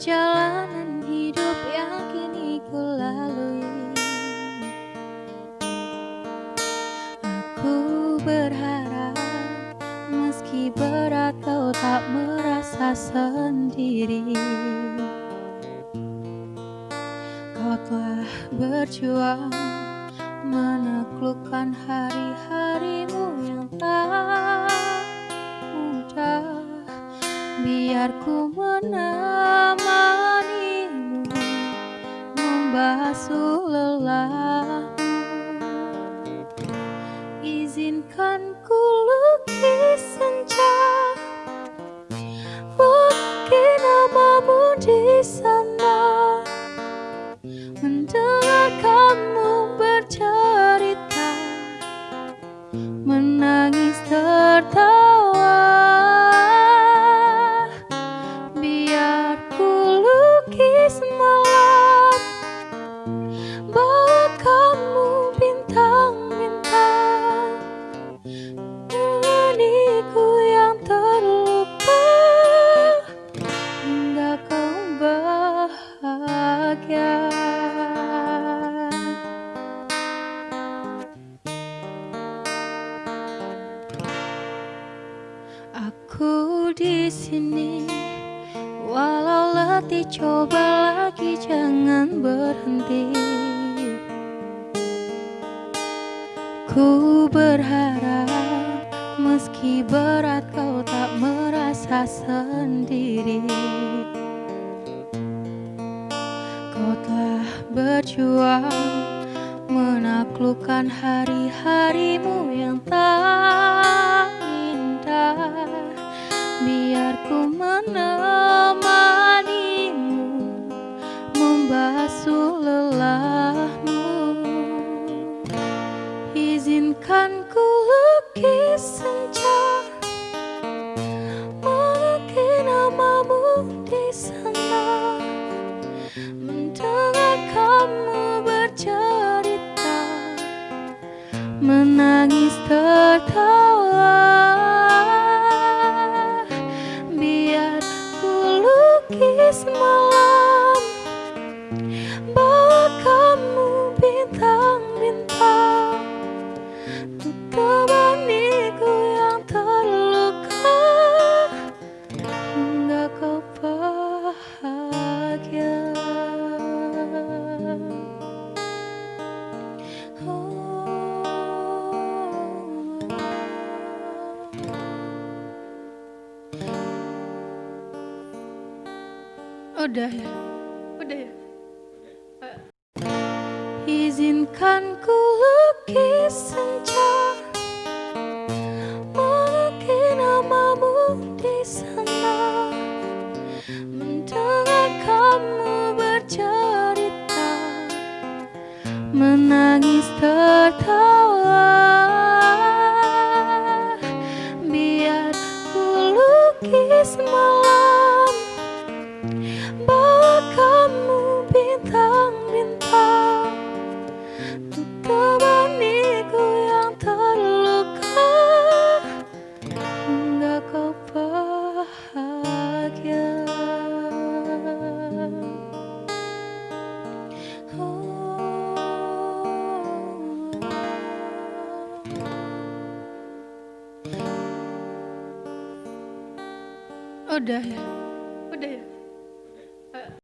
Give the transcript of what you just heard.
perjalanan hidup yang kini ku lalui. Aku berharap meski berat kau tak merasa sendiri. Kau telah berjuang menaklukkan hari-harimu yang tak mudah. Biar ku menang Lelahmu Izinkan ku lukis senja. Mungkin namamu di sana di sini. Walau letih coba lagi jangan berhenti. Ku berharap meski berat kau tak merasa sendiri. Kau telah berjuang menaklukkan hari-harimu yang tak indah Biar ku menemanimu membasuh lelahmu. Izinkan ku lukis Udah ya? Udah ya? Izinkan ku lukis senja Mungkin namamu di sana Mendengar kamu bercerita Menangis tertawa Biar ku lukis Untuk yang terluka kau bahagia Udah ya? Udah ya?